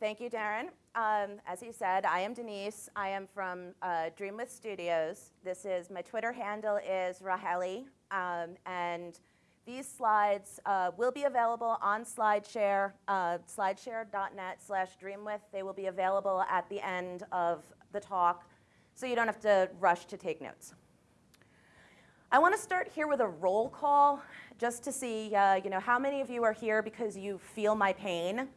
Thank you, Darren. Um, as you said, I am Denise. I am from uh, Dreamwidth Studios. This is, my Twitter handle is Rahaeli, um, and these slides uh, will be available on SlideShare, uh, slideshare.net slash dreamwidth. They will be available at the end of the talk, so you don't have to rush to take notes. I want to start here with a roll call, just to see, uh, you know, how many of you are here because you feel my pain.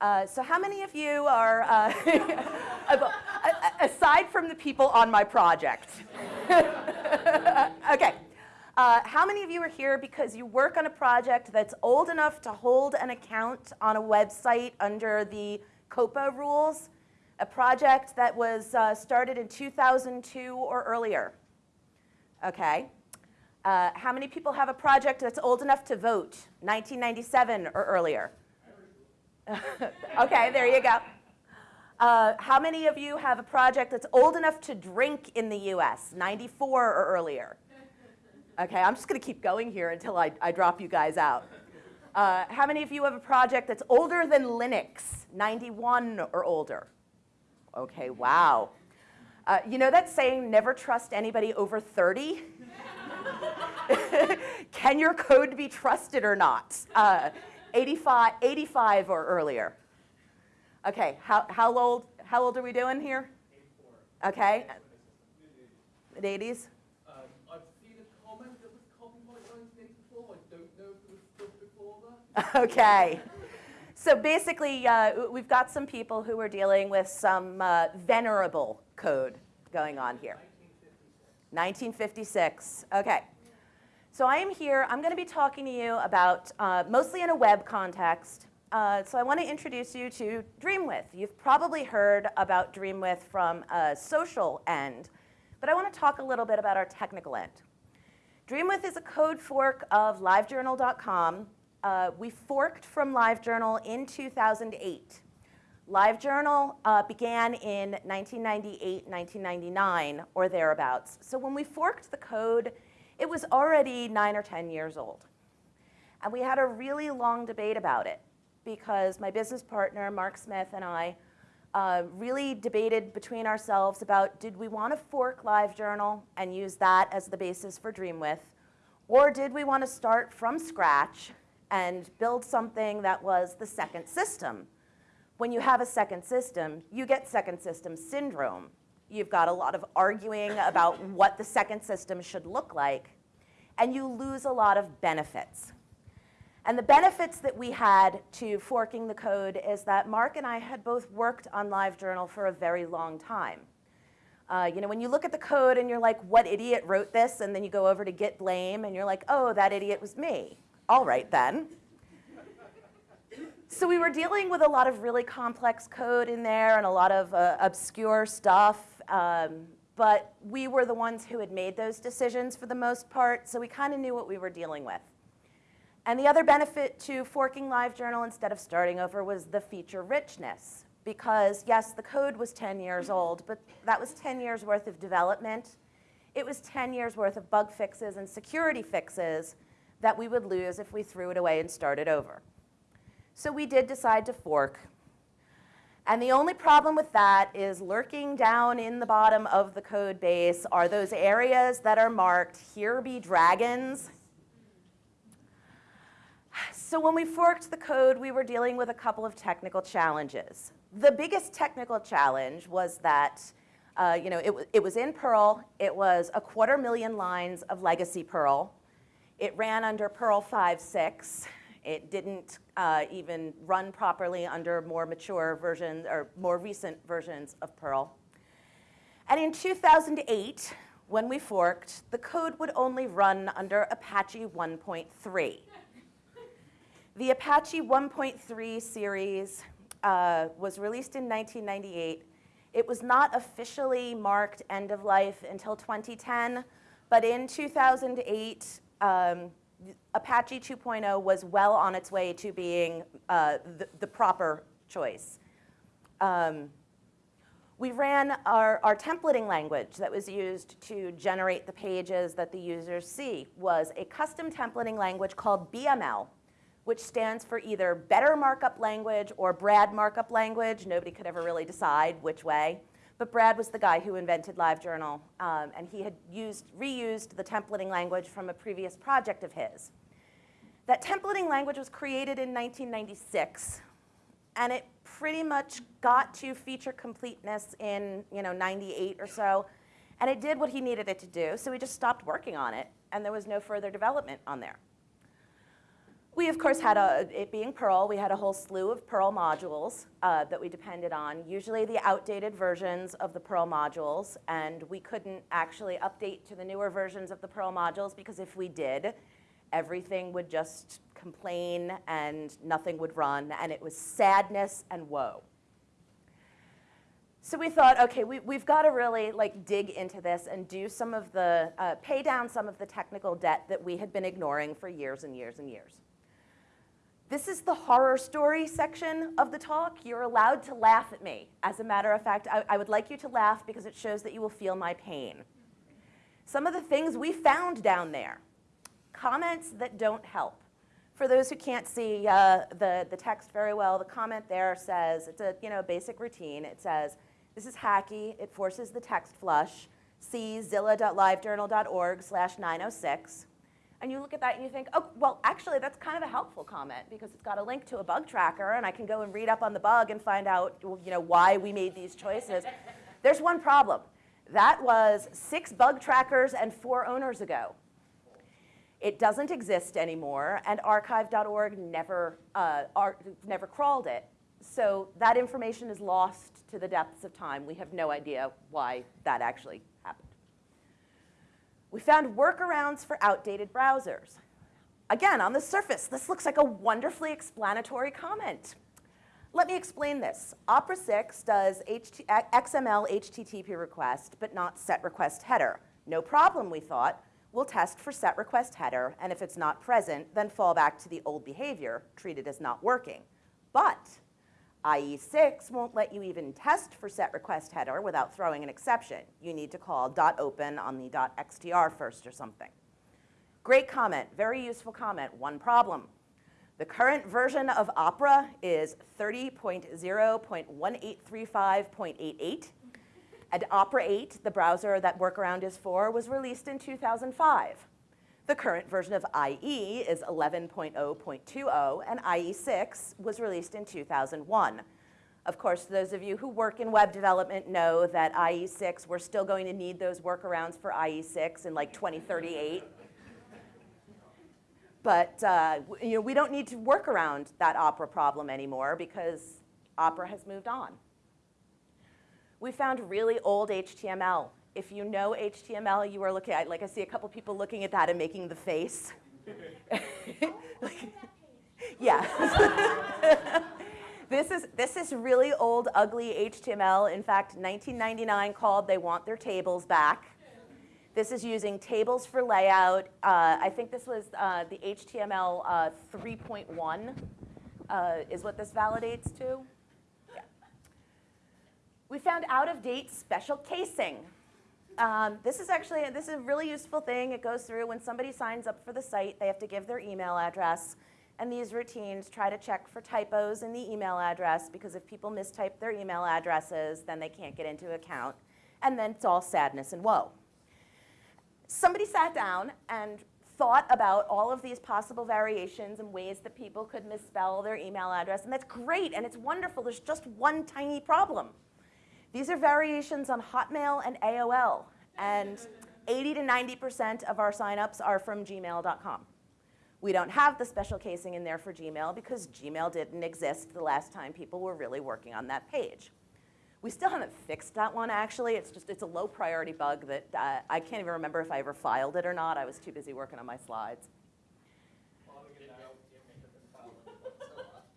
Uh, so how many of you are, uh, aside from the people on my project? okay. Uh, how many of you are here because you work on a project that's old enough to hold an account on a website under the COPPA rules? A project that was uh, started in 2002 or earlier. Okay. Uh, how many people have a project that's old enough to vote, 1997 or earlier? okay, there you go. Uh, how many of you have a project that's old enough to drink in the US, 94 or earlier? Okay, I'm just going to keep going here until I, I drop you guys out. Uh, how many of you have a project that's older than Linux, 91 or older? Okay, wow. Uh, you know that saying, never trust anybody over 30? Can your code be trusted or not? Uh, 85, 85 or earlier. Okay, how, how, old, how old are we doing here? 84. Okay. Mid 80s? Um, I've seen a comment that was copyright 1984. I don't know if it was still before that. okay. So basically, uh, we've got some people who are dealing with some uh, venerable code going on here. 1956. 1956. Okay. So I am here, I'm going to be talking to you about, uh, mostly in a web context, uh, so I want to introduce you to Dreamwidth. You've probably heard about Dreamwidth from a social end, but I want to talk a little bit about our technical end. Dreamwidth is a code fork of livejournal.com. Uh, we forked from LiveJournal in 2008. LiveJournal uh, began in 1998, 1999, or thereabouts. So when we forked the code, it was already nine or 10 years old. And we had a really long debate about it because my business partner, Mark Smith, and I uh, really debated between ourselves about did we want to fork LiveJournal and use that as the basis for Dreamwidth, or did we want to start from scratch and build something that was the second system? When you have a second system, you get second system syndrome. You've got a lot of arguing about what the second system should look like, and you lose a lot of benefits. And the benefits that we had to forking the code is that Mark and I had both worked on LiveJournal for a very long time. Uh, you know, when you look at the code and you're like, what idiot wrote this? And then you go over to git blame and you're like, oh, that idiot was me. All right then. So we were dealing with a lot of really complex code in there and a lot of uh, obscure stuff. Um, but we were the ones who had made those decisions for the most part, so we kind of knew what we were dealing with. And the other benefit to forking LiveJournal instead of starting over was the feature richness. Because yes, the code was 10 years old, but that was 10 years worth of development. It was 10 years worth of bug fixes and security fixes that we would lose if we threw it away and started over. So we did decide to fork. And the only problem with that is lurking down in the bottom of the code base are those areas that are marked, here be dragons. So when we forked the code, we were dealing with a couple of technical challenges. The biggest technical challenge was that uh, you know, it, it was in Perl. It was a quarter million lines of legacy Perl. It ran under Perl 5.6. It didn't uh, even run properly under more mature versions or more recent versions of Perl. And in 2008, when we forked, the code would only run under Apache 1.3. The Apache 1.3 series uh, was released in 1998. It was not officially marked end of life until 2010, but in 2008, um, Apache 2.0 was well on its way to being uh, the, the, proper choice. Um, we ran our, our templating language that was used to generate the pages that the users see was a custom templating language called BML, which stands for either better markup language or Brad markup language. Nobody could ever really decide which way. But Brad was the guy who invented LiveJournal, um, and he had used, reused the templating language from a previous project of his. That templating language was created in 1996, and it pretty much got to feature completeness in you know 98 or so, and it did what he needed it to do. So he just stopped working on it, and there was no further development on there. We, of course, had a, it being Perl, we had a whole slew of Perl modules uh, that we depended on, usually the outdated versions of the Perl modules, and we couldn't actually update to the newer versions of the Perl modules because if we did, everything would just complain and nothing would run, and it was sadness and woe. So we thought, okay, we, we've got to really like dig into this and do some of the, uh, pay down some of the technical debt that we had been ignoring for years and years and years. This is the horror story section of the talk. You're allowed to laugh at me. As a matter of fact, I, I would like you to laugh because it shows that you will feel my pain. Some of the things we found down there, comments that don't help. For those who can't see uh, the, the text very well, the comment there says, it's a you know, basic routine. It says, this is hacky, it forces the text flush, see zilla.livejournal.org slash 906. And you look at that and you think, oh, well, actually, that's kind of a helpful comment because it's got a link to a bug tracker and I can go and read up on the bug and find out you know, why we made these choices. There's one problem. That was six bug trackers and four owners ago. It doesn't exist anymore, and archive.org never, uh, never crawled it. So that information is lost to the depths of time. We have no idea why that actually. We found workarounds for outdated browsers. Again, on the surface, this looks like a wonderfully explanatory comment. Let me explain this. Opera 6 does HT XML HTTP request, but not set request header. No problem, we thought. We'll test for set request header, and if it's not present, then fall back to the old behavior, treat it as not working. But IE6 won't let you even test for set request header without throwing an exception. You need to call .open on the .xtr first or something. Great comment, very useful comment, one problem. The current version of Opera is 30.0.1835.88, and Opera 8, the browser that workaround is for, was released in 2005. The current version of IE is 11.0.20, and IE6 was released in 2001. Of course, those of you who work in web development know that IE6, we're still going to need those workarounds for IE6 in like 2038. but uh, you know, we don't need to work around that Opera problem anymore because Opera has moved on. We found really old HTML if you know HTML, you are looking at, like I see a couple people looking at that and making the face. yeah. this, is, this is really old, ugly HTML. In fact, 1999 called They Want Their Tables Back. This is using tables for layout. Uh, I think this was uh, the HTML uh, 3.1 uh, is what this validates to. Yeah. We found out-of-date special casing. Um, this is actually, this is a really useful thing. It goes through when somebody signs up for the site, they have to give their email address. And these routines try to check for typos in the email address because if people mistype their email addresses, then they can't get into account. And then it's all sadness and woe. Somebody sat down and thought about all of these possible variations and ways that people could misspell their email address. And that's great and it's wonderful. There's just one tiny problem. These are variations on Hotmail and AOL, and 80 to 90% of our signups are from gmail.com. We don't have the special casing in there for Gmail because Gmail didn't exist the last time people were really working on that page. We still haven't fixed that one actually. It's just, it's a low priority bug that uh, I can't even remember if I ever filed it or not. I was too busy working on my slides.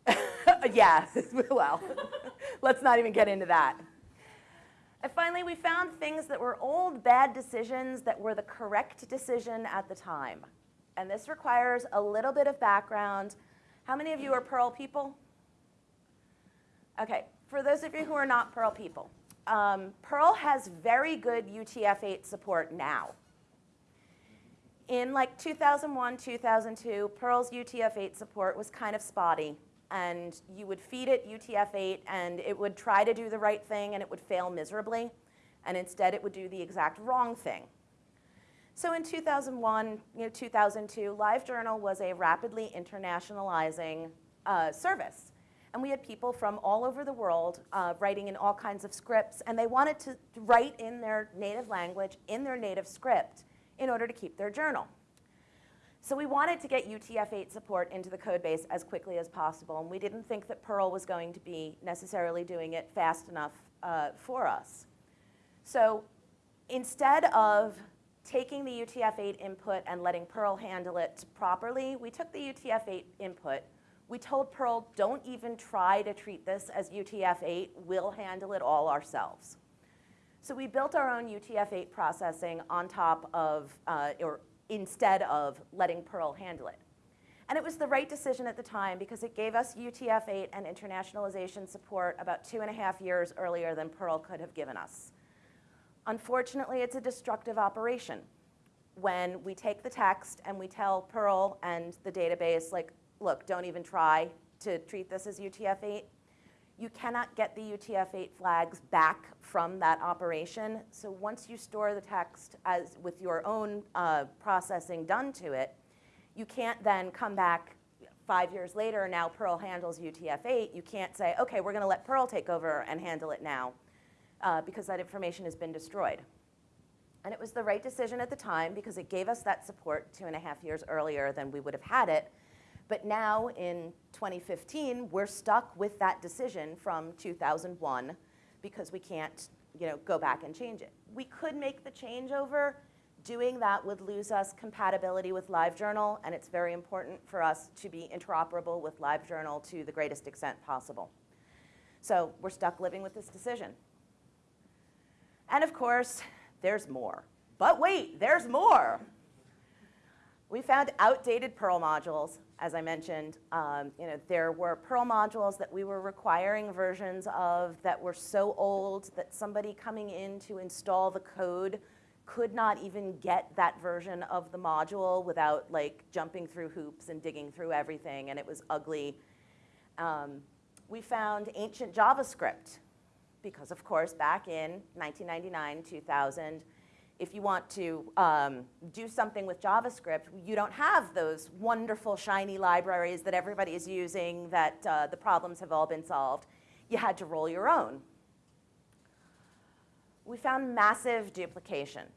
yeah, well, let's not even get into that. And finally, we found things that were old bad decisions that were the correct decision at the time. And this requires a little bit of background. How many of you are Perl people? Okay, for those of you who are not Perl people, um, Perl has very good UTF-8 support now. In like 2001, 2002, Perl's UTF-8 support was kind of spotty. And you would feed it UTF-8 and it would try to do the right thing and it would fail miserably. And instead it would do the exact wrong thing. So in 2001, you know, 2002, LiveJournal was a rapidly internationalizing uh, service. And we had people from all over the world uh, writing in all kinds of scripts, and they wanted to write in their native language, in their native script, in order to keep their journal. So we wanted to get UTF-8 support into the code base as quickly as possible, and we didn't think that Perl was going to be necessarily doing it fast enough uh, for us. So instead of taking the UTF-8 input and letting Perl handle it properly, we took the UTF-8 input, we told Perl, don't even try to treat this as UTF-8, we'll handle it all ourselves. So we built our own UTF-8 processing on top of, uh, or instead of letting Perl handle it. And it was the right decision at the time because it gave us UTF-8 and internationalization support about two and a half years earlier than Perl could have given us. Unfortunately, it's a destructive operation. When we take the text and we tell Perl and the database, like, look, don't even try to treat this as UTF-8, you cannot get the UTF-8 flags back from that operation. So once you store the text as with your own uh, processing done to it, you can't then come back five years later, now Perl handles UTF-8. You can't say, okay, we're going to let Perl take over and handle it now uh, because that information has been destroyed. And it was the right decision at the time because it gave us that support two and a half years earlier than we would have had it. But now in 2015, we're stuck with that decision from 2001 because we can't you know, go back and change it. We could make the changeover. Doing that would lose us compatibility with LiveJournal, and it's very important for us to be interoperable with LiveJournal to the greatest extent possible. So we're stuck living with this decision. And of course, there's more. But wait, there's more. We found outdated Perl modules, as I mentioned. Um, you know, there were Perl modules that we were requiring versions of that were so old that somebody coming in to install the code could not even get that version of the module without like jumping through hoops and digging through everything, and it was ugly. Um, we found ancient JavaScript because of course back in 1999, 2000, if you want to um, do something with JavaScript, you don't have those wonderful shiny libraries that everybody is using that uh, the problems have all been solved. You had to roll your own. We found massive duplication.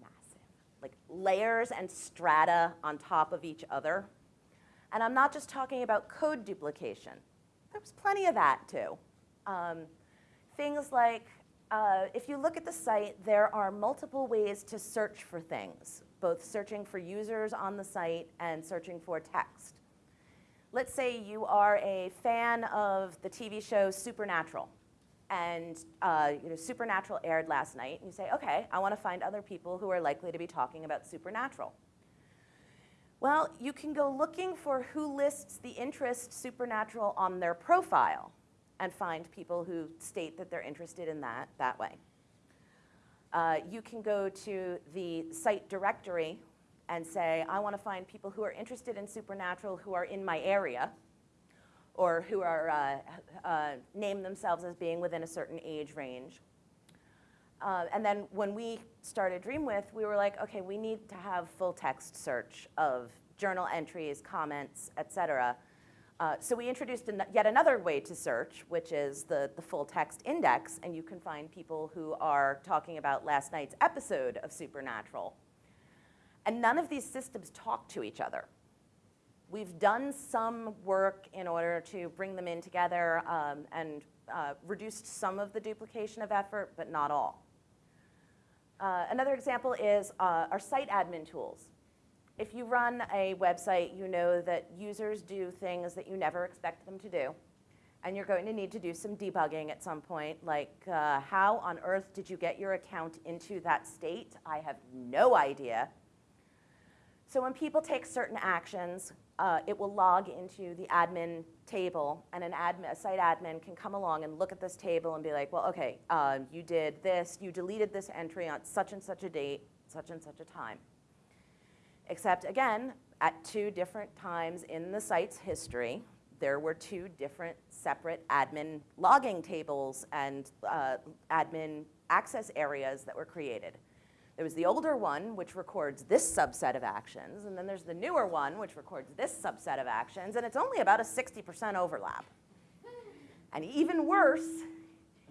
Massive. Like layers and strata on top of each other. And I'm not just talking about code duplication. There was plenty of that too. Um, things like, uh, if you look at the site, there are multiple ways to search for things, both searching for users on the site and searching for text. Let's say you are a fan of the TV show Supernatural, and uh, you know, Supernatural aired last night, and you say, okay, I want to find other people who are likely to be talking about Supernatural. Well, you can go looking for who lists the interest Supernatural on their profile and find people who state that they're interested in that that way. Uh, you can go to the site directory and say, I want to find people who are interested in supernatural who are in my area or who are uh, uh, name themselves as being within a certain age range. Uh, and then when we started Dreamwidth, we were like, okay, we need to have full text search of journal entries, comments, et cetera, uh, so we introduced an yet another way to search, which is the, the full text index, and you can find people who are talking about last night's episode of Supernatural. And none of these systems talk to each other. We've done some work in order to bring them in together um, and uh, reduced some of the duplication of effort, but not all. Uh, another example is uh, our site admin tools if you run a website, you know that users do things that you never expect them to do. And you're going to need to do some debugging at some point, like uh, how on earth did you get your account into that state? I have no idea. So when people take certain actions, uh, it will log into the admin table, and an admin, a site admin can come along and look at this table and be like, well, okay, uh, you did this, you deleted this entry on such and such a date, such and such a time. Except again, at two different times in the site's history, there were two different separate admin logging tables and uh, admin access areas that were created. There was the older one, which records this subset of actions, and then there's the newer one, which records this subset of actions, and it's only about a 60% overlap. And even worse,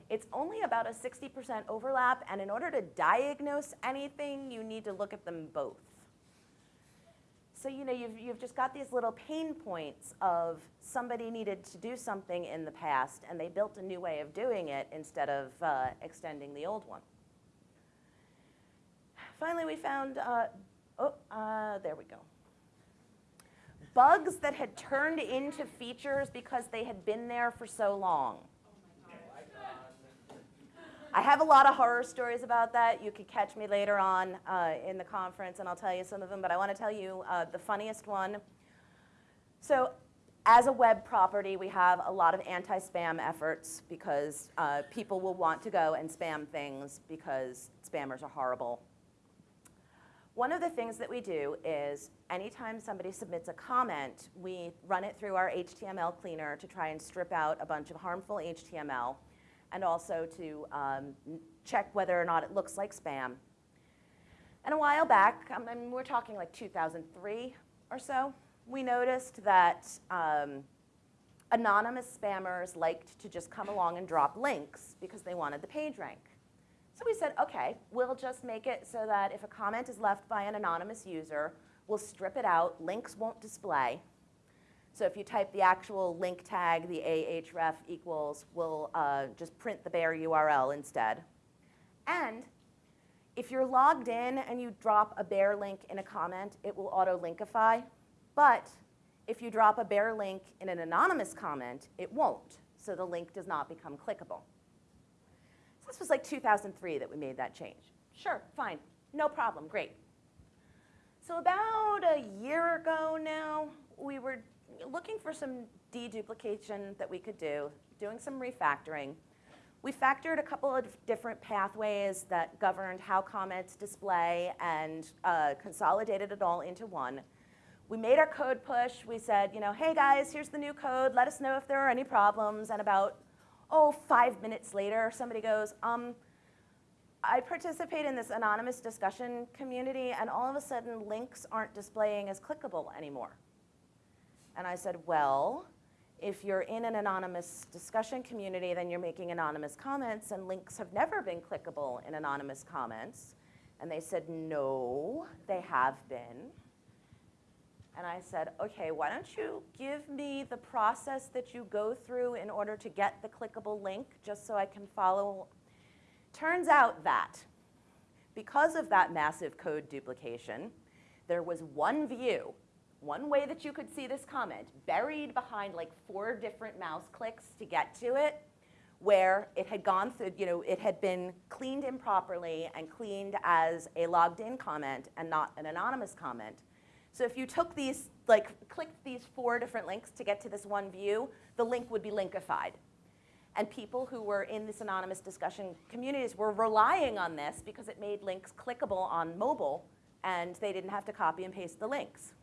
it's only about a 60% overlap, and in order to diagnose anything, you need to look at them both. So, you know, you've, you've just got these little pain points of somebody needed to do something in the past, and they built a new way of doing it instead of uh, extending the old one. Finally, we found, uh, oh, uh, there we go. Bugs that had turned into features because they had been there for so long. I have a lot of horror stories about that. You could catch me later on uh, in the conference and I'll tell you some of them, but I want to tell you uh, the funniest one. So as a web property, we have a lot of anti-spam efforts because uh, people will want to go and spam things because spammers are horrible. One of the things that we do is anytime somebody submits a comment, we run it through our HTML cleaner to try and strip out a bunch of harmful HTML and also to um, check whether or not it looks like spam. And a while back, I mean, we're talking like 2003 or so, we noticed that um, anonymous spammers liked to just come along and drop links because they wanted the page rank. So we said, okay, we'll just make it so that if a comment is left by an anonymous user, we'll strip it out, links won't display, so if you type the actual link tag, the ahref equals, we'll uh, just print the bare URL instead. And if you're logged in and you drop a bare link in a comment, it will auto-linkify. But if you drop a bare link in an anonymous comment, it won't. So the link does not become clickable. So this was like 2003 that we made that change. Sure, fine, no problem, great. So about a year ago now, we were looking for some deduplication that we could do, doing some refactoring. We factored a couple of different pathways that governed how comments display and uh, consolidated it all into one. We made our code push. We said, you know, hey guys, here's the new code. Let us know if there are any problems. And about, oh, five minutes later, somebody goes, um, I participate in this anonymous discussion community, and all of a sudden, links aren't displaying as clickable anymore. And I said, well, if you're in an anonymous discussion community, then you're making anonymous comments, and links have never been clickable in anonymous comments. And they said, no, they have been. And I said, okay, why don't you give me the process that you go through in order to get the clickable link, just so I can follow. Turns out that because of that massive code duplication, there was one view one way that you could see this comment, buried behind like four different mouse clicks to get to it, where it had gone through, you know, it had been cleaned improperly and cleaned as a logged in comment and not an anonymous comment. So if you took these, like clicked these four different links to get to this one view, the link would be linkified. And people who were in this anonymous discussion communities were relying on this because it made links clickable on mobile and they didn't have to copy and paste the links.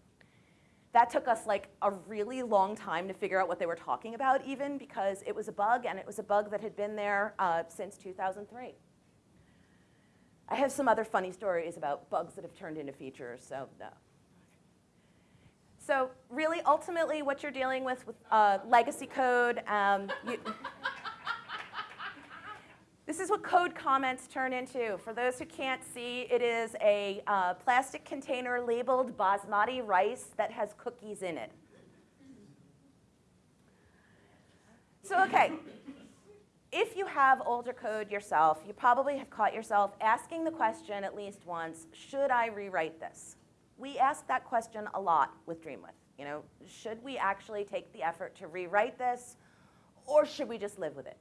That took us like a really long time to figure out what they were talking about even because it was a bug and it was a bug that had been there uh, since 2003. I have some other funny stories about bugs that have turned into features, so no. So really, ultimately, what you're dealing with with uh, legacy code, um, you, this is what code comments turn into. For those who can't see, it is a uh, plastic container labeled basmati rice that has cookies in it. So, okay, if you have older code yourself, you probably have caught yourself asking the question at least once, should I rewrite this? We ask that question a lot with Dreamwidth. You know, should we actually take the effort to rewrite this, or should we just live with it?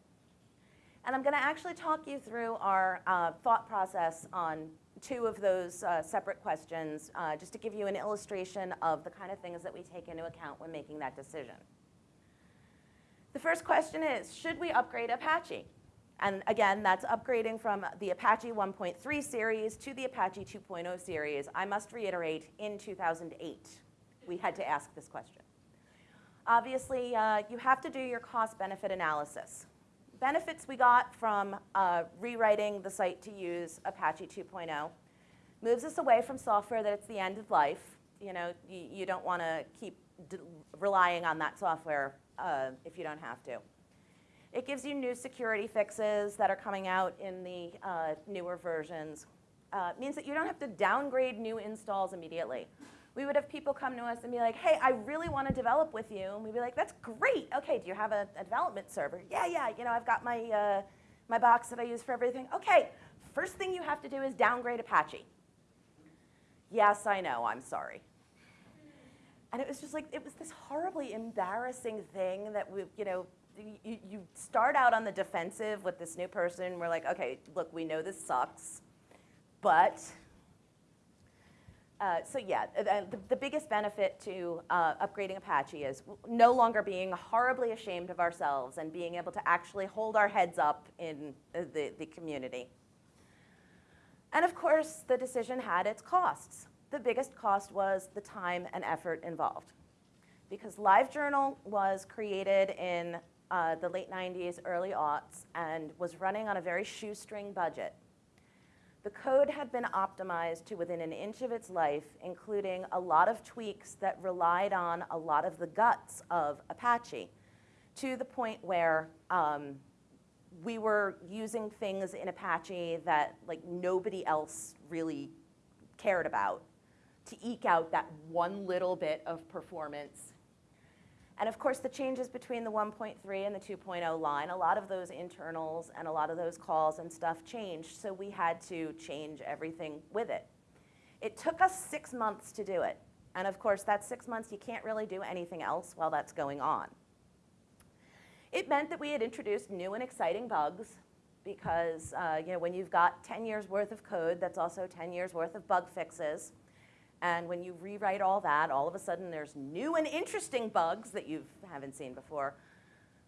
And I'm going to actually talk you through our uh, thought process on two of those uh, separate questions, uh, just to give you an illustration of the kind of things that we take into account when making that decision. The first question is, should we upgrade Apache? And again, that's upgrading from the Apache 1.3 series to the Apache 2.0 series. I must reiterate, in 2008, we had to ask this question. Obviously, uh, you have to do your cost benefit analysis. Benefits we got from uh, rewriting the site to use Apache 2.0 moves us away from software that it's the end of life. You know, you, you don't want to keep relying on that software uh, if you don't have to. It gives you new security fixes that are coming out in the uh, newer versions. Uh, means that you don't have to downgrade new installs immediately. We would have people come to us and be like, hey, I really want to develop with you. And we'd be like, that's great. Okay, do you have a, a development server? Yeah, yeah, you know, I've got my, uh, my box that I use for everything. Okay, first thing you have to do is downgrade Apache. Yes, I know, I'm sorry. And it was just like, it was this horribly embarrassing thing that we, you know, you, you start out on the defensive with this new person. We're like, okay, look, we know this sucks, but uh, so yeah, the, the, biggest benefit to uh, upgrading Apache is no longer being horribly ashamed of ourselves and being able to actually hold our heads up in the, the community. And of course, the decision had its costs. The biggest cost was the time and effort involved. Because LiveJournal was created in uh, the late 90s, early aughts, and was running on a very shoestring budget. The code had been optimized to within an inch of its life, including a lot of tweaks that relied on a lot of the guts of Apache, to the point where um, we were using things in Apache that like nobody else really cared about to eke out that one little bit of performance and of course, the changes between the 1.3 and the 2.0 line, a lot of those internals and a lot of those calls and stuff changed, so we had to change everything with it. It took us six months to do it. And of course, that six months, you can't really do anything else while that's going on. It meant that we had introduced new and exciting bugs because uh, you know, when you've got 10 years worth of code, that's also 10 years worth of bug fixes. And when you rewrite all that, all of a sudden there's new and interesting bugs that you haven't seen before.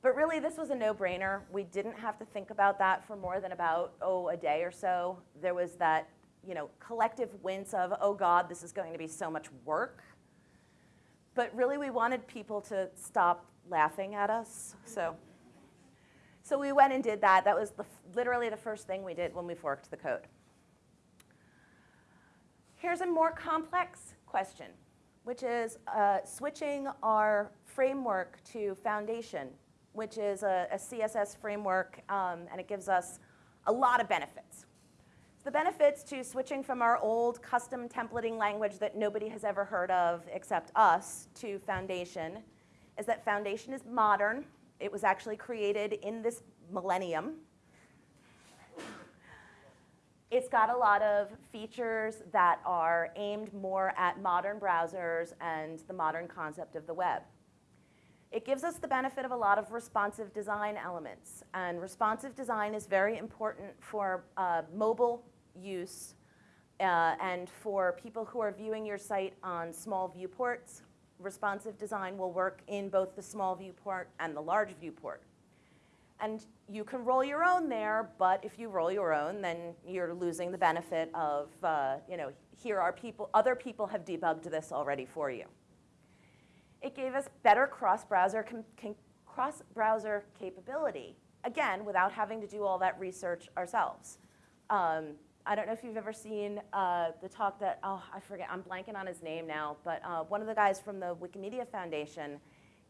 But really, this was a no-brainer. We didn't have to think about that for more than about, oh, a day or so. There was that, you know, collective wince of, oh God, this is going to be so much work. But really, we wanted people to stop laughing at us. So, so we went and did that. That was the, literally the first thing we did when we forked the code. Here's a more complex question, which is uh, switching our framework to Foundation, which is a, a CSS framework, um, and it gives us a lot of benefits. The benefits to switching from our old custom templating language that nobody has ever heard of except us to Foundation is that Foundation is modern. It was actually created in this millennium, it's got a lot of features that are aimed more at modern browsers and the modern concept of the web. It gives us the benefit of a lot of responsive design elements. And responsive design is very important for uh, mobile use uh, and for people who are viewing your site on small viewports. Responsive design will work in both the small viewport and the large viewport. And you can roll your own there, but if you roll your own, then you're losing the benefit of, uh, you know, here are people, other people have debugged this already for you. It gave us better cross-browser cross-browser capability, again, without having to do all that research ourselves. Um, I don't know if you've ever seen uh, the talk that, oh, I forget, I'm blanking on his name now, but uh, one of the guys from the Wikimedia Foundation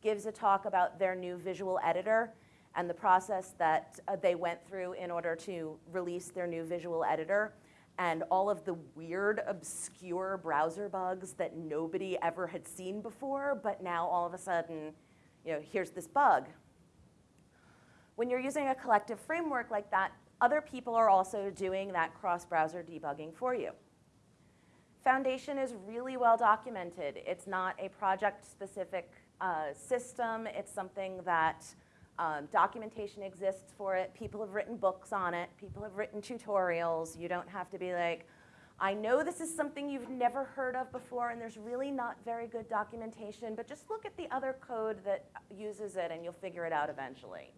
gives a talk about their new visual editor and the process that uh, they went through in order to release their new visual editor and all of the weird, obscure browser bugs that nobody ever had seen before, but now all of a sudden, you know, here's this bug. When you're using a collective framework like that, other people are also doing that cross-browser debugging for you. Foundation is really well documented. It's not a project-specific uh, system. It's something that um, documentation exists for it. People have written books on it. People have written tutorials. You don't have to be like, I know this is something you've never heard of before and there's really not very good documentation, but just look at the other code that uses it and you'll figure it out eventually.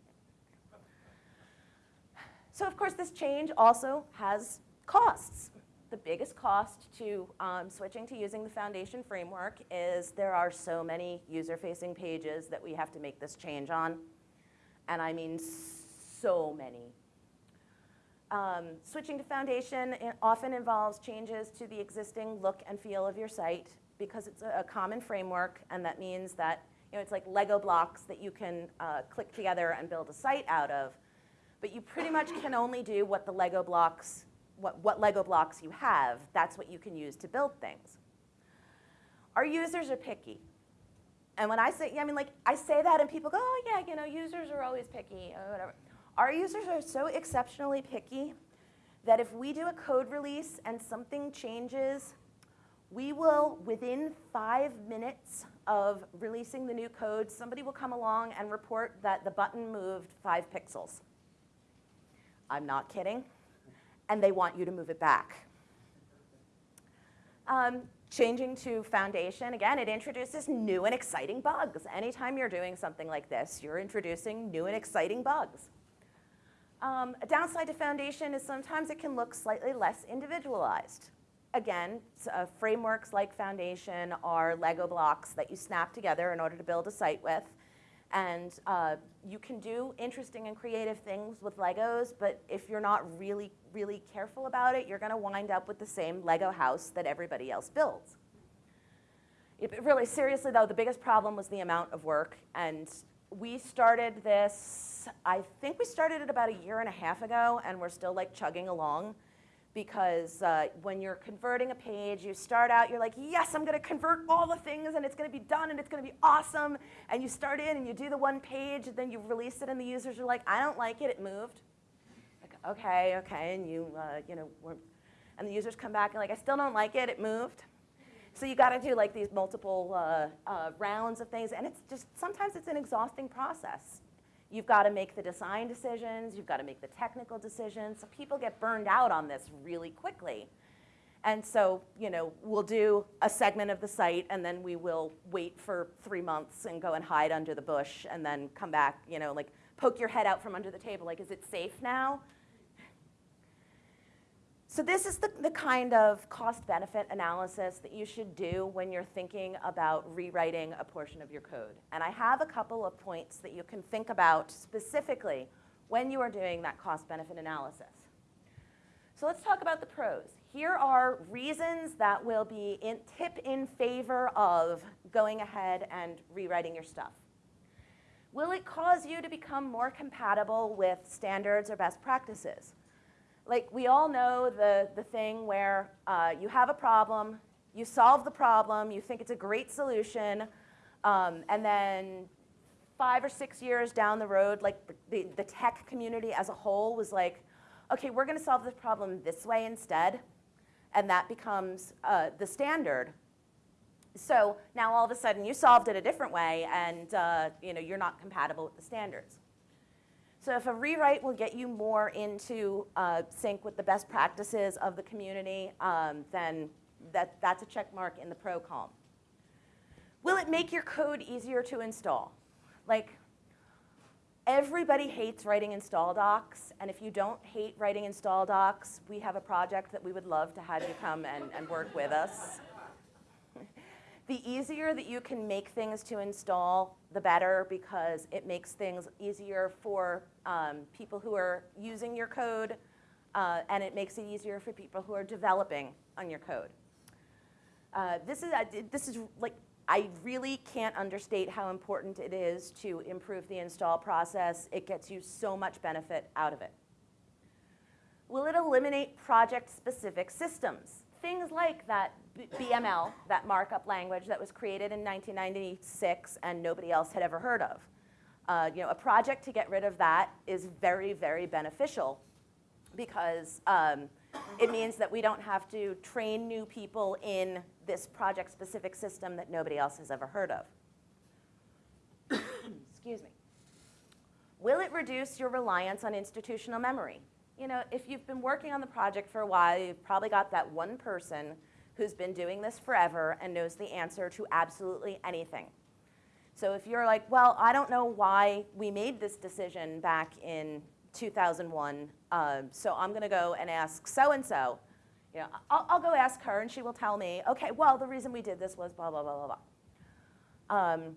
So of course, this change also has costs. The biggest cost to um, switching to using the foundation framework is there are so many user-facing pages that we have to make this change on. And I mean so many. Um, switching to foundation often involves changes to the existing look and feel of your site because it's a, common framework and that means that you know, it's like Lego blocks that you can uh, click together and build a site out of. But you pretty much can only do what the Lego blocks, what, what Lego blocks you have. That's what you can use to build things. Our users are picky. And when I say, yeah, I mean, like, I say that and people go, oh, yeah, you know, users are always picky, or whatever. Our users are so exceptionally picky that if we do a code release and something changes, we will, within five minutes of releasing the new code, somebody will come along and report that the button moved five pixels. I'm not kidding. And they want you to move it back. Um, changing to Foundation, again, it introduces new and exciting bugs. Anytime you're doing something like this, you're introducing new and exciting bugs. Um, a downside to Foundation is sometimes it can look slightly less individualized. Again, uh, frameworks like Foundation are Lego blocks that you snap together in order to build a site with. And uh, you can do interesting and creative things with Legos, but if you're not really, really careful about it, you're going to wind up with the same Lego house that everybody else builds. It, really, seriously though, the biggest problem was the amount of work. And we started this, I think we started it about a year and a half ago, and we're still like chugging along because uh, when you're converting a page, you start out, you're like, yes, I'm going to convert all the things and it's going to be done and it's going to be awesome. And you start in and you do the one page and then you release it and the users are like, I don't like it, it moved. Like, okay, okay, and you, uh, you know, and the users come back and like, I still don't like it, it moved. So you got to do like these multiple uh, uh, rounds of things, and it's just sometimes it's an exhausting process. You've got to make the design decisions, you've got to make the technical decisions. So people get burned out on this really quickly. And so, you know, we'll do a segment of the site and then we will wait for three months and go and hide under the bush and then come back, you know, like poke your head out from under the table, like, is it safe now? So this is the, the kind of cost-benefit analysis that you should do when you're thinking about rewriting a portion of your code. And I have a couple of points that you can think about specifically when you are doing that cost-benefit analysis. So let's talk about the pros. Here are reasons that will be in, tip in favor of going ahead and rewriting your stuff. Will it cause you to become more compatible with standards or best practices? Like we all know the, the thing where uh, you have a problem, you solve the problem, you think it's a great solution, um, and then five or six years down the road, like the, the tech community as a whole was like, okay, we're gonna solve this problem this way instead, and that becomes uh, the standard. So now all of a sudden you solved it a different way and uh, you know, you're not compatible with the standards. So if a rewrite will get you more into uh, sync with the best practices of the community, um, then that, that's a check mark in the pro column. Will it make your code easier to install? Like, everybody hates writing install docs, and if you don't hate writing install docs, we have a project that we would love to have you come and, and work with us. The easier that you can make things to install, the better because it makes things easier for um, people who are using your code uh, and it makes it easier for people who are developing on your code. Uh, this, is, uh, this is like, I really can't understate how important it is to improve the install process. It gets you so much benefit out of it. Will it eliminate project-specific systems? Things like that BML, that markup language that was created in 1996 and nobody else had ever heard of. Uh, you know, a project to get rid of that is very, very beneficial because um, it means that we don't have to train new people in this project-specific system that nobody else has ever heard of. Excuse me. Will it reduce your reliance on institutional memory? You know, if you've been working on the project for a while, you've probably got that one person who's been doing this forever and knows the answer to absolutely anything. So if you're like, well, I don't know why we made this decision back in 2001. Um, so I'm going to go and ask so and so. You know, I'll, I'll go ask her, and she will tell me, okay, well, the reason we did this was blah blah blah blah blah. Um,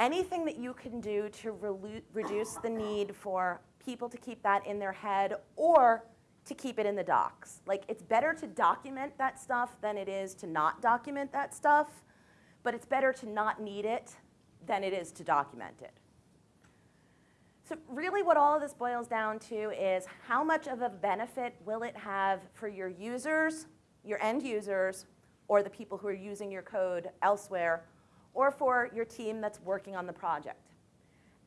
anything that you can do to reduce the need for people to keep that in their head or to keep it in the docs. Like it's better to document that stuff than it is to not document that stuff, but it's better to not need it than it is to document it. So really what all of this boils down to is how much of a benefit will it have for your users, your end users, or the people who are using your code elsewhere, or for your team that's working on the project.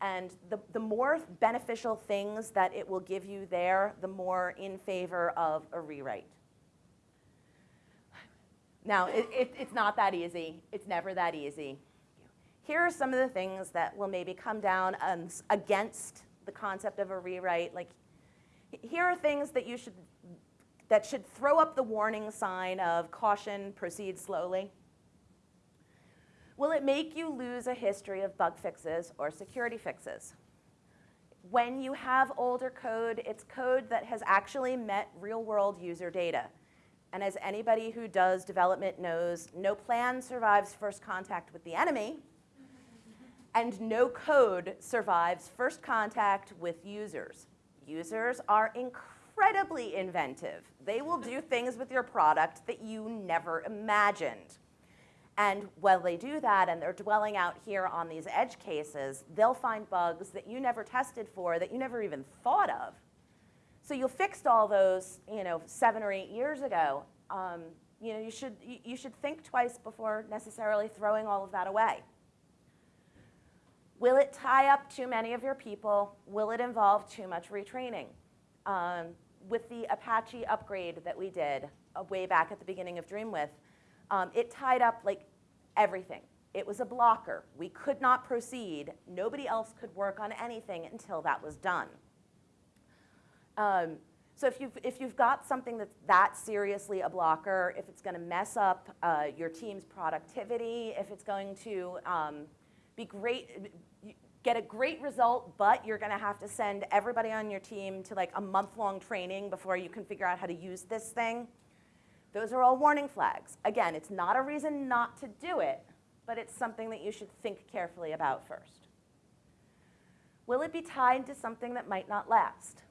And the, the more beneficial things that it will give you there, the more in favor of a rewrite. Now, it, it, it's not that easy. It's never that easy. Here are some of the things that will maybe come down against the concept of a rewrite. Like, here are things that you should, that should throw up the warning sign of caution, proceed slowly. Will it make you lose a history of bug fixes or security fixes? When you have older code, it's code that has actually met real world user data. And as anybody who does development knows, no plan survives first contact with the enemy, and no code survives first contact with users. Users are incredibly inventive. They will do things with your product that you never imagined. And while they do that and they're dwelling out here on these edge cases, they'll find bugs that you never tested for, that you never even thought of. So you fixed all those, you know, seven or eight years ago. Um, you know, you should, you should think twice before necessarily throwing all of that away. Will it tie up too many of your people? Will it involve too much retraining? Um, with the Apache upgrade that we did uh, way back at the beginning of Dreamwidth, um, it tied up like everything. It was a blocker. We could not proceed. Nobody else could work on anything until that was done. Um, so if you've, if you've got something that's that seriously a blocker, if it's going to mess up uh, your team's productivity, if it's going to um, be great, get a great result, but you're going to have to send everybody on your team to like a month-long training before you can figure out how to use this thing, those are all warning flags. Again, it's not a reason not to do it, but it's something that you should think carefully about first. Will it be tied to something that might not last?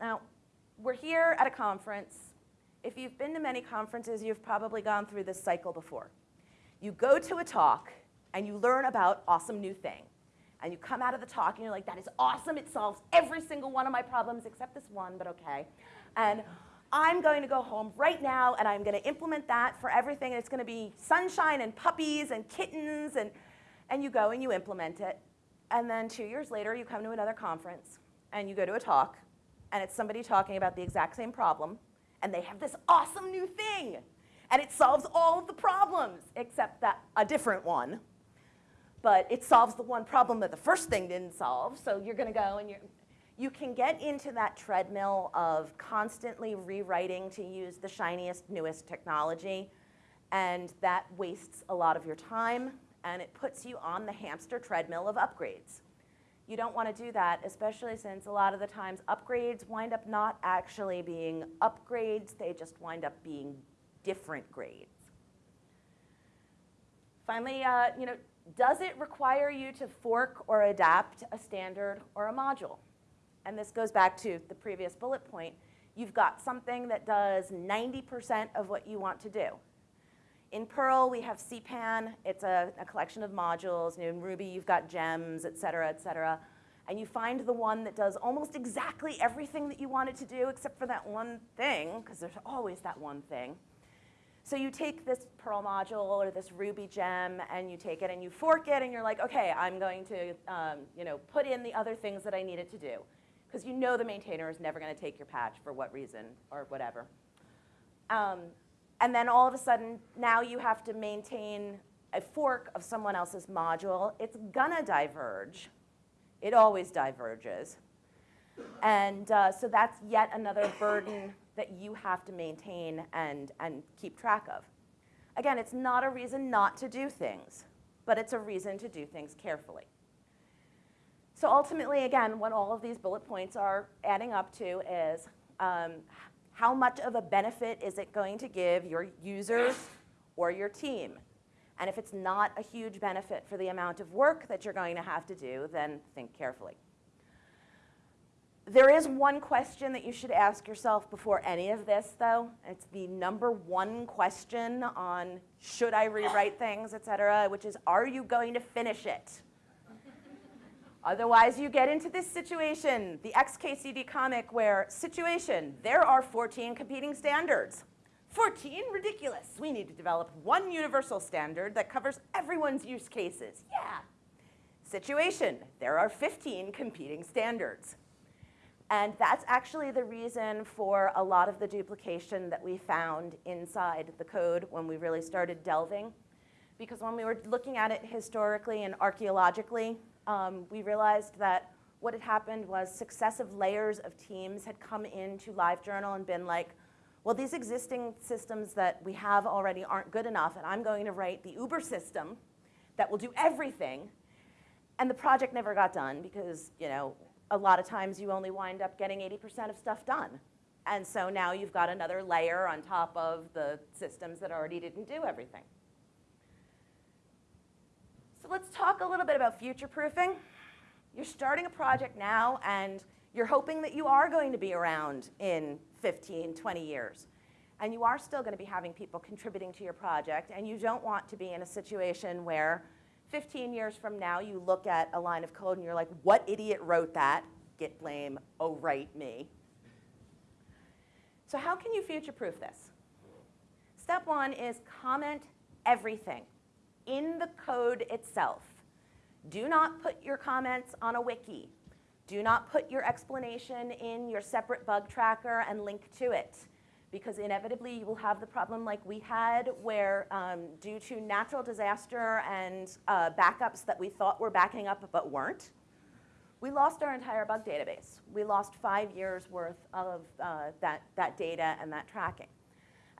Now, we're here at a conference. If you've been to many conferences, you've probably gone through this cycle before. You go to a talk and you learn about awesome new thing. And you come out of the talk and you're like, that is awesome. It solves every single one of my problems except this one, but okay. And I'm going to go home right now and I'm going to implement that for everything. And it's going to be sunshine and puppies and kittens. And, and you go and you implement it. And then two years later, you come to another conference and you go to a talk. And it's somebody talking about the exact same problem. And they have this awesome new thing. And it solves all of the problems except that a different one. But it solves the one problem that the first thing didn't solve. So you're going to go and you're, you can get into that treadmill of constantly rewriting to use the shiniest, newest technology, and that wastes a lot of your time, and it puts you on the hamster treadmill of upgrades. You don't want to do that, especially since a lot of the times upgrades wind up not actually being upgrades, they just wind up being different grades. Finally, uh, you know, does it require you to fork or adapt a standard or a module? And this goes back to the previous bullet point, you've got something that does 90% of what you want to do. In Perl, we have CPAN. It's a, a collection of modules. In Ruby, you've got gems, et cetera, et cetera. And you find the one that does almost exactly everything that you want it to do except for that one thing, because there's always that one thing. So you take this Perl module or this Ruby gem and you take it and you fork it and you're like, okay, I'm going to um, you know, put in the other things that I need it to do because you know the maintainer is never going to take your patch for what reason or whatever. Um, and then all of a sudden, now you have to maintain a fork of someone else's module. It's gonna diverge. It always diverges. And uh, so that's yet another burden that you have to maintain and, and keep track of. Again, it's not a reason not to do things, but it's a reason to do things carefully. So ultimately, again, what all of these bullet points are adding up to is um, how much of a benefit is it going to give your users or your team? And if it's not a huge benefit for the amount of work that you're going to have to do, then think carefully. There is one question that you should ask yourself before any of this, though. It's the number one question on should I rewrite things, et cetera, which is are you going to finish it? Otherwise, you get into this situation, the XKCD comic where situation, there are 14 competing standards. 14, ridiculous. We need to develop one universal standard that covers everyone's use cases. Yeah. Situation, there are 15 competing standards. And that's actually the reason for a lot of the duplication that we found inside the code when we really started delving. Because when we were looking at it historically and archaeologically, um, we realized that what had happened was successive layers of teams had come into LiveJournal and been like, well, these existing systems that we have already aren't good enough, and I'm going to write the Uber system that will do everything. And the project never got done because, you know, a lot of times you only wind up getting 80% of stuff done. And so now you've got another layer on top of the systems that already didn't do everything. So let's talk a little bit about future proofing. You're starting a project now and you're hoping that you are going to be around in 15, 20 years. And you are still going to be having people contributing to your project and you don't want to be in a situation where 15 years from now you look at a line of code and you're like, what idiot wrote that? Git blame, oh right, me. So how can you future-proof this? Step one is comment everything in the code itself. Do not put your comments on a wiki. Do not put your explanation in your separate bug tracker and link to it because inevitably you will have the problem like we had where um, due to natural disaster and uh, backups that we thought were backing up but weren't, we lost our entire bug database. We lost five years worth of uh, that, that data and that tracking.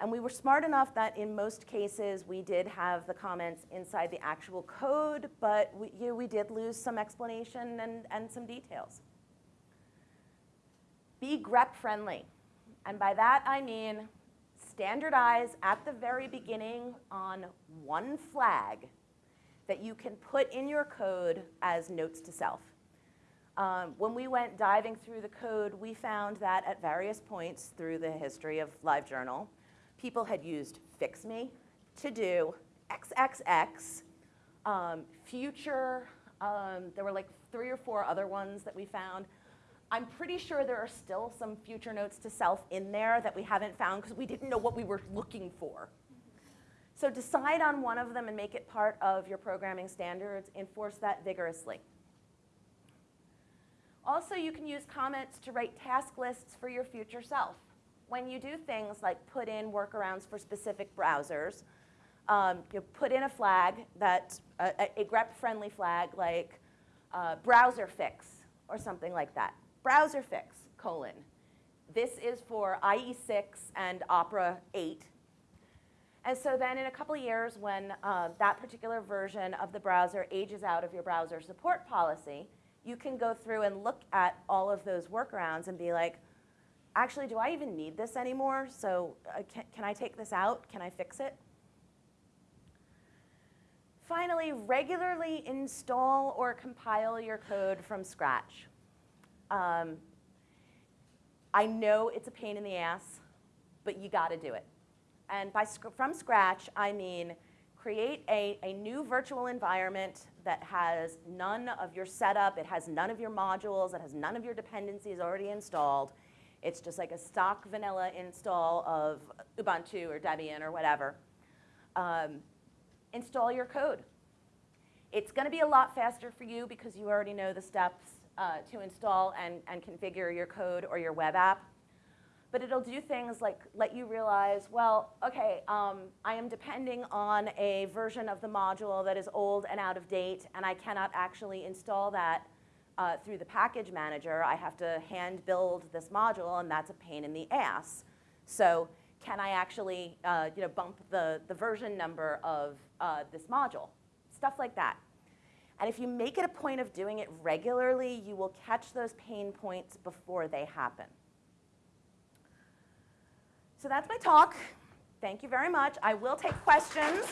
And we were smart enough that in most cases we did have the comments inside the actual code, but we, you know, we did lose some explanation and, and some details. Be grep friendly. And by that I mean standardize at the very beginning on one flag that you can put in your code as notes to self. Um, when we went diving through the code, we found that at various points through the history of LiveJournal, people had used fix me, to do, XXX, um, future, um, there were like three or four other ones that we found. I'm pretty sure there are still some future notes to self in there that we haven't found because we didn't know what we were looking for. So decide on one of them and make it part of your programming standards. Enforce that vigorously. Also, you can use comments to write task lists for your future self when you do things like put in workarounds for specific browsers, um, you put in a flag that, uh, a, grep-friendly flag like uh, browser fix or something like that. Browser fix, colon. This is for IE6 and Opera 8. And so then in a couple of years when uh, that particular version of the browser ages out of your browser support policy, you can go through and look at all of those workarounds and be like, actually, do I even need this anymore? So uh, can, can I take this out? Can I fix it? Finally, regularly install or compile your code from scratch. Um, I know it's a pain in the ass, but you got to do it. And by from scratch, I mean create a, a new virtual environment that has none of your setup, it has none of your modules, it has none of your dependencies already installed, it's just like a stock vanilla install of Ubuntu or Debian or whatever. Um, install your code. It's going to be a lot faster for you because you already know the steps uh, to install and, and configure your code or your web app. But it'll do things like let you realize, well, okay, um, I am depending on a version of the module that is old and out of date, and I cannot actually install that uh, through the package manager, I have to hand build this module, and that's a pain in the ass. So can I actually uh, you know, bump the, the version number of uh, this module? Stuff like that. And if you make it a point of doing it regularly, you will catch those pain points before they happen. So that's my talk. Thank you very much. I will take questions.